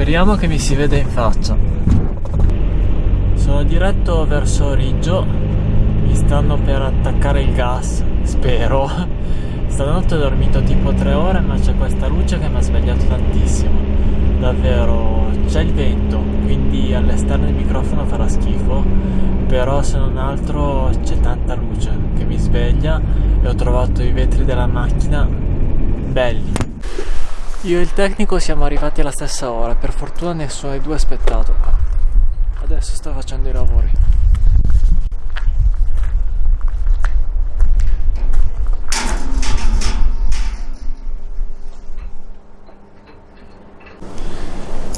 Speriamo che mi si veda in faccia. Sono diretto verso Riggio. Mi stanno per attaccare il gas, spero. Stanotte ho dormito tipo 3 ore ma c'è questa luce che mi ha svegliato tantissimo. Davvero, c'è il vento, quindi all'esterno il microfono farà schifo, però se non altro c'è tanta luce che mi sveglia e ho trovato i vetri della macchina belli. Io e il tecnico siamo arrivati alla stessa ora, per fortuna nessuno dei due aspettato. Adesso sta facendo i lavori.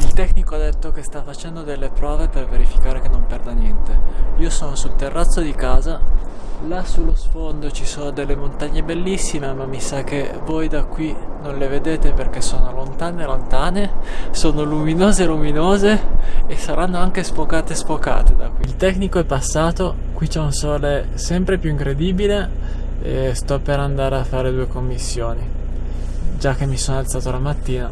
Il tecnico ha detto che sta facendo delle prove per verificare che non perda niente. Io sono sul terrazzo di casa Là sullo sfondo ci sono delle montagne bellissime, ma mi sa che voi da qui non le vedete perché sono lontane lontane, sono luminose luminose e saranno anche sfocate sfocate da qui. Il tecnico è passato, qui c'è un sole sempre più incredibile e sto per andare a fare due commissioni, già che mi sono alzato la mattina.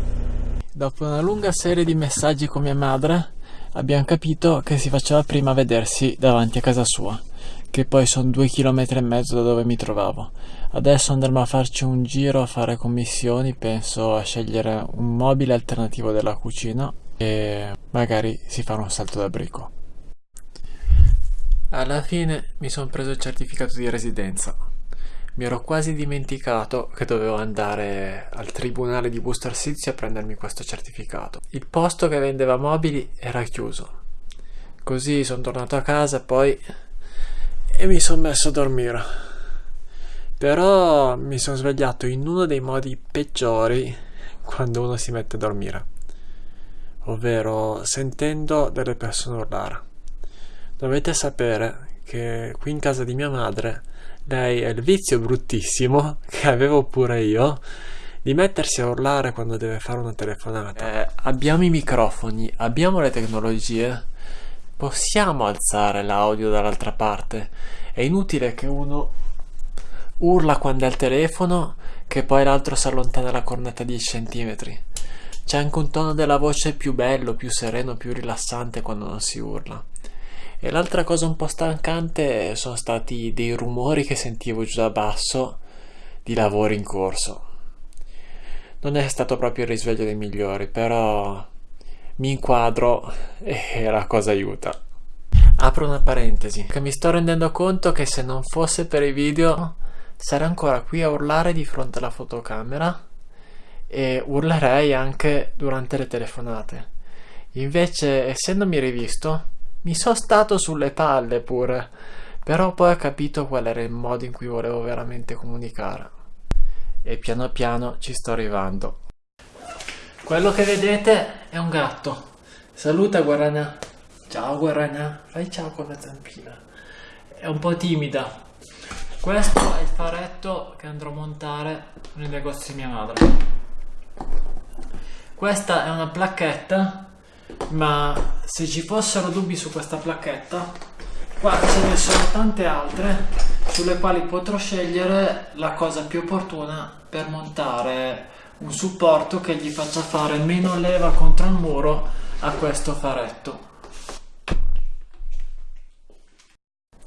Dopo una lunga serie di messaggi con mia madre, abbiamo capito che si faceva prima vedersi davanti a casa sua che poi sono due chilometri e mezzo da dove mi trovavo. Adesso andremo a farci un giro a fare commissioni, penso a scegliere un mobile alternativo della cucina e magari si farà un salto da brico. Alla fine mi sono preso il certificato di residenza. Mi ero quasi dimenticato che dovevo andare al tribunale di Busto Arsizio a prendermi questo certificato. Il posto che vendeva mobili era chiuso. Così sono tornato a casa poi e mi sono messo a dormire. Però mi sono svegliato in uno dei modi peggiori quando uno si mette a dormire, ovvero sentendo delle persone urlare. Dovete sapere che qui in casa di mia madre lei ha il vizio bruttissimo che avevo pure io di mettersi a urlare quando deve fare una telefonata. Eh, abbiamo i microfoni, abbiamo le tecnologie possiamo alzare l'audio dall'altra parte. È inutile che uno urla quando è al telefono che poi l'altro si allontana la cornetta 10 cm. C'è anche un tono della voce più bello, più sereno, più rilassante quando non si urla. E l'altra cosa un po' stancante sono stati dei rumori che sentivo giù da basso di lavori in corso. Non è stato proprio il risveglio dei migliori, però mi inquadro e la cosa aiuta. Apro una parentesi, che mi sto rendendo conto che se non fosse per i video sarei ancora qui a urlare di fronte alla fotocamera e urlerei anche durante le telefonate. Invece, essendomi rivisto, mi sono stato sulle palle pure, però poi ho capito qual era il modo in cui volevo veramente comunicare. E piano piano ci sto arrivando. Quello che vedete è un gatto. Saluta Guarana. Ciao Guarana. Fai ciao con la zampina. È un po' timida. Questo è il faretto che andrò a montare nel negozio di mia madre. Questa è una placchetta, ma se ci fossero dubbi su questa placchetta, qua ce ne sono tante altre sulle quali potrò scegliere la cosa più opportuna per montare un supporto che gli faccia fare meno leva contro il muro a questo faretto.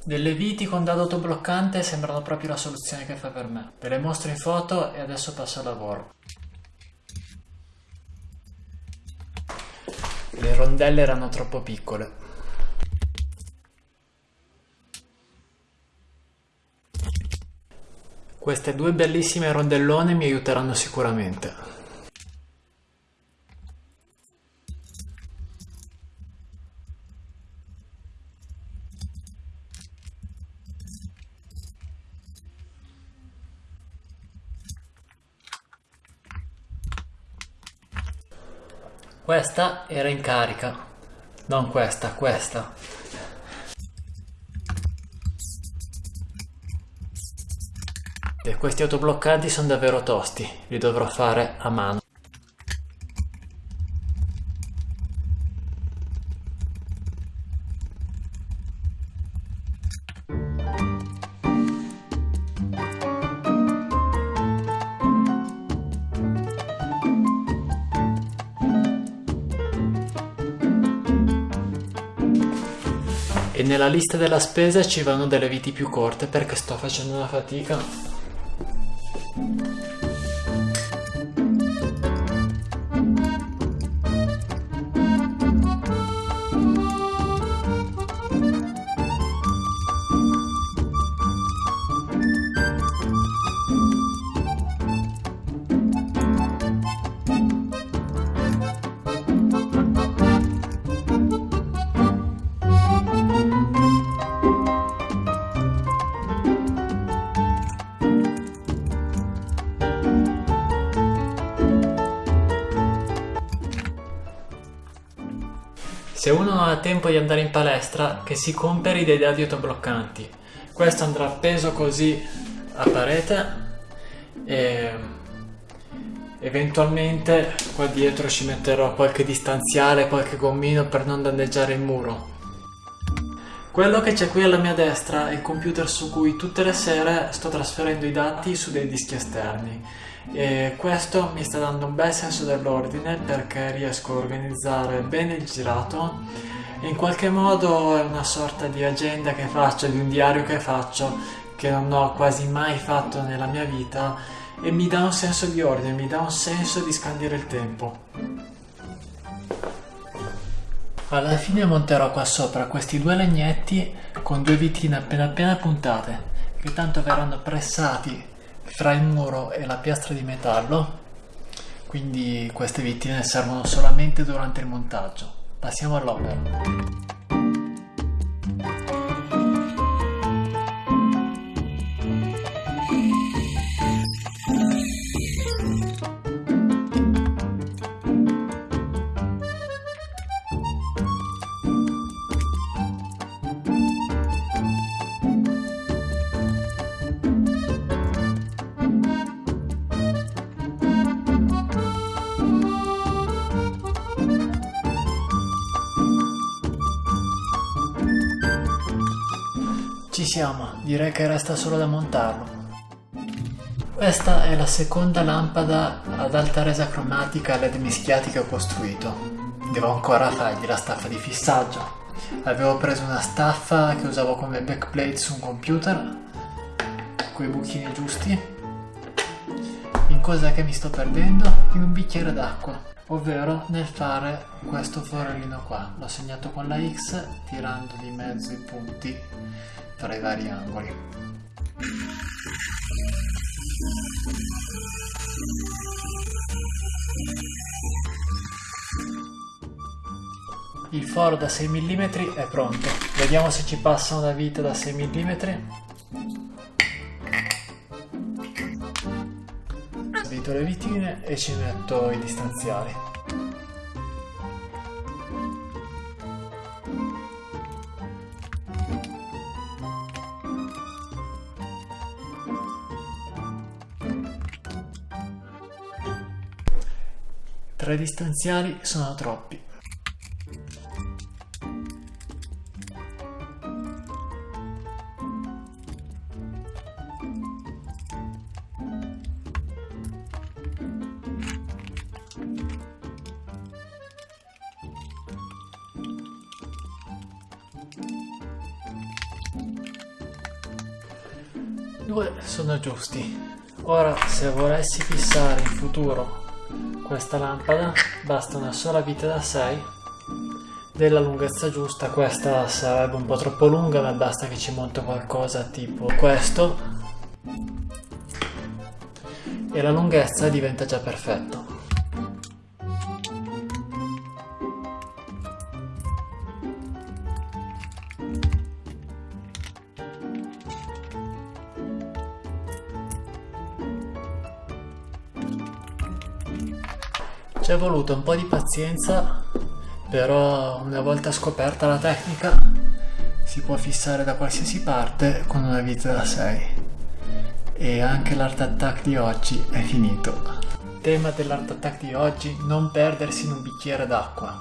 Delle viti con dado autobloccante sembrano proprio la soluzione che fa per me. Ve le mostro in foto e adesso passo al lavoro. Le rondelle erano troppo piccole, Queste due bellissime rondellone mi aiuteranno sicuramente. Questa era in carica, non questa, questa. Questi autobloccanti sono davvero tosti, li dovrò fare a mano. e nella lista della spesa ci vanno delle viti più corte perché sto facendo una fatica Se uno ha tempo di andare in palestra, che si compri dei dadi autobloccanti. Questo andrà appeso così a parete e eventualmente qua dietro ci metterò qualche distanziale, qualche gommino per non danneggiare il muro. Quello che c'è qui alla mia destra è il computer su cui tutte le sere sto trasferendo i dati su dei dischi esterni e questo mi sta dando un bel senso dell'ordine perché riesco a organizzare bene il girato e in qualche modo è una sorta di agenda che faccio, di un diario che faccio che non ho quasi mai fatto nella mia vita e mi dà un senso di ordine, mi dà un senso di scandire il tempo. Alla fine monterò qua sopra questi due legnetti con due vitine appena appena puntate che tanto verranno pressati fra il muro e la piastra di metallo. Quindi queste vittime servono solamente durante il montaggio. Passiamo all'opera Ci siamo, direi che resta solo da montarlo. Questa è la seconda lampada ad alta resa cromatica LED mischiati che ho costruito. Devo ancora fargli la staffa di fissaggio. Avevo preso una staffa che usavo come backplate su un computer, con i buchini giusti. In cosa che mi sto perdendo? In un bicchiere d'acqua ovvero nel fare questo forellino qua l'ho segnato con la X tirando di mezzo i punti tra i vari angoli. Il foro da 6 mm è pronto. Vediamo se ci passa una vita da 6 mm. Avvito le vitine e ci metto i distanziali. Tre distanziali sono troppi. Due sono giusti. Ora se volessi fissare in futuro questa lampada basta una sola vite da 6 della lunghezza giusta questa sarebbe un po' troppo lunga ma basta che ci monto qualcosa tipo questo. E la lunghezza diventa già perfetto È voluto un po' di pazienza, però una volta scoperta la tecnica si può fissare da qualsiasi parte con una vita da 6. E anche l'art attack di oggi è finito. Tema dell'art attack di oggi, non perdersi in un bicchiere d'acqua.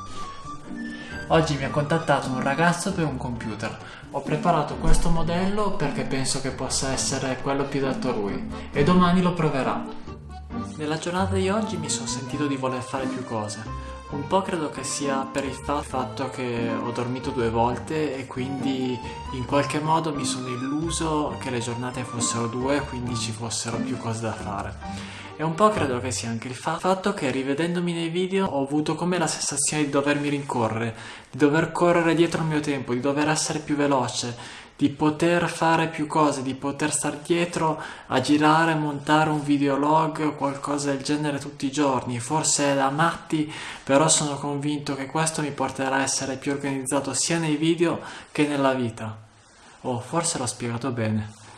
Oggi mi ha contattato un ragazzo per un computer. Ho preparato questo modello perché penso che possa essere quello più adatto a lui e domani lo proverà. Nella giornata di oggi mi sono sentito di voler fare più cose. Un po' credo che sia per il fatto che ho dormito due volte e quindi in qualche modo mi sono illuso che le giornate fossero due e quindi ci fossero più cose da fare. E un po' credo che sia anche il fatto che rivedendomi nei video ho avuto come la sensazione di dovermi rincorrere, di dover correre dietro il mio tempo, di dover essere più veloce, di poter fare più cose, di poter star dietro a girare, montare un videolog o qualcosa del genere tutti i giorni. Forse è da matti, però sono convinto che questo mi porterà a essere più organizzato sia nei video che nella vita. Oh, forse l'ho spiegato bene.